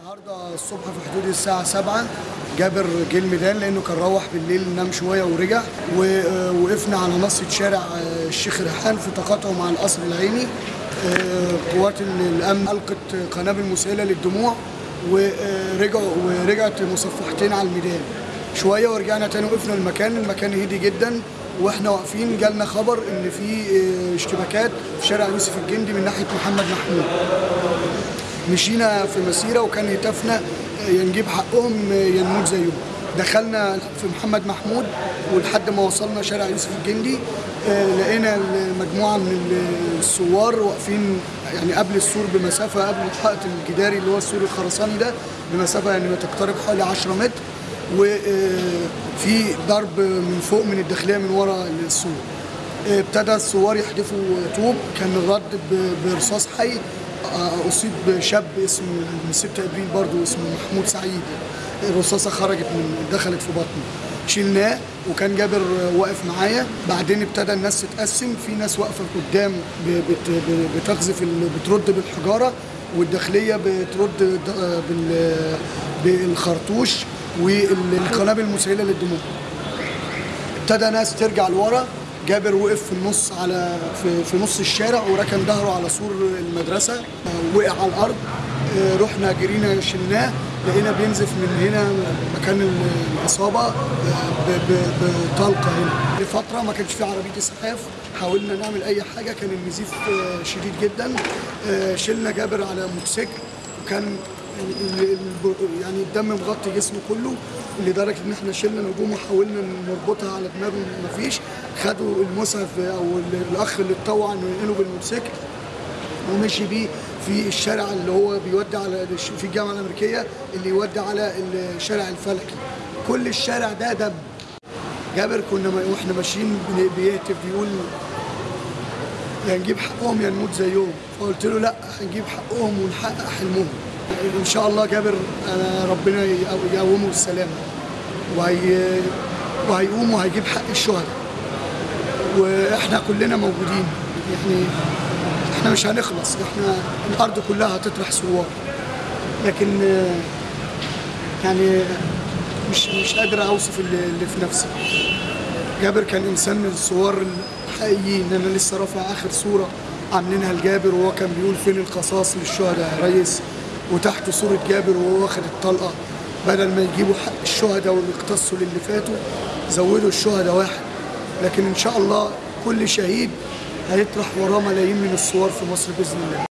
النهارده الصبح في حدود الساعة 7 جابر جه الميدان لأنه كان روح بالليل نام شوية ورجع ووقفنا على نصة شارع الشيخ ريحان في تقاطعه مع القصر العيني آه، قوات الأمن ألقت قنابل مسيلة للدموع ورجعوا ورجعت مصفحتين على الميدان. شوية ورجعنا تاني وقفنا المكان المكان هدي جدا وإحنا واقفين جالنا خبر إن في آه، اشتباكات في شارع يوسف الجندي من ناحية محمد محمود. مشينا في مسيرة وكان هتافنا يا نجيب حقهم يا نموت زيهم. دخلنا في محمد محمود ولحد ما وصلنا شارع يوسف الجندي آه، لقينا مجموعة من الثوار واقفين يعني قبل السور بمسافة قبل الحائط الجداري اللي هو السور الخرساني ده بمسافة يعني تقترب حوالي 10 متر وفي ضرب من فوق من الداخلية من ورا السور. ابتدى الثوار يحدفوا طوب كان الرد برصاص حي آه، أصيب شاب اسمه من 6 أبريل برضه اسمه محمود سعيد. الرصاصة خرجت من دخلت في بطنه. شلناه وكان جابر واقف معايا. بعدين ابتدى الناس تتقسم. في ناس واقفة قدام بتقذف بترد بالحجارة والداخلية بترد بالخرطوش والقنابل المسيله للدموع. ابتدى ناس ترجع لورا. جابر وقف في النص على في, في نص الشارع وركن ظهره على سور المدرسة. وقع على الأرض. آه، رحنا جرينا شلناه. لقينا بينزف من هنا مكان ال- الإصابة آه، بطلقة هنا. لفترة ما كانش في عربية اسعاف حاولنا نعمل أي حاجة. كان النزيف آه، شديد جدا. شلنا جابر على موتوسيكل. وكان يعني الدم مغطي جسمه كله. لدرجة إن إحنا شلنا نجوم وحاولنا نربطها على دماغه مفيش. خدوا المسعف أو ال- الأخ اللي اتطوع إنه ينقله بالموتوسيكل ومشي بيه في الشارع اللي هو بيودي على في الجامعة الأمريكية اللي يودي على الشارع الفلكي. كل الشارع ده دم. جابر كنا وإحنا ماشيين بيهتف بيقول يا نجيب حقهم يا نموت زيهم. فقلت له لا هنجيب حقهم ونحقق حلمهم. إن شاء الله جابر ربنا يقو- يقومه بالسلامة. وهي وهيقوم وهيجيب حق الشهداء. وإحنا كلنا موجودين. يعني إحنا مش هنخلص. إحنا الأرض كلها هتطرح ثوار لكن يعني مش مش قادر أوصف اللي في نفسي. جابر كان إنسان من الصور الحقيقيين. أنا لسه رافع آخر صورة عاملينها لجابر وهو كان بيقول فين القصاص للشهداء يا ريس؟ وتحت صورة جابر وهو واخد الطلقة. بدل ما يجيبوا حق الشهداء واللي اقتصوا للي فاتوا زودوا الشهداء واحد. لكن إن شاء الله كل شهيد هيطرح وراه ملايين من الصور في مصر بإذن الله.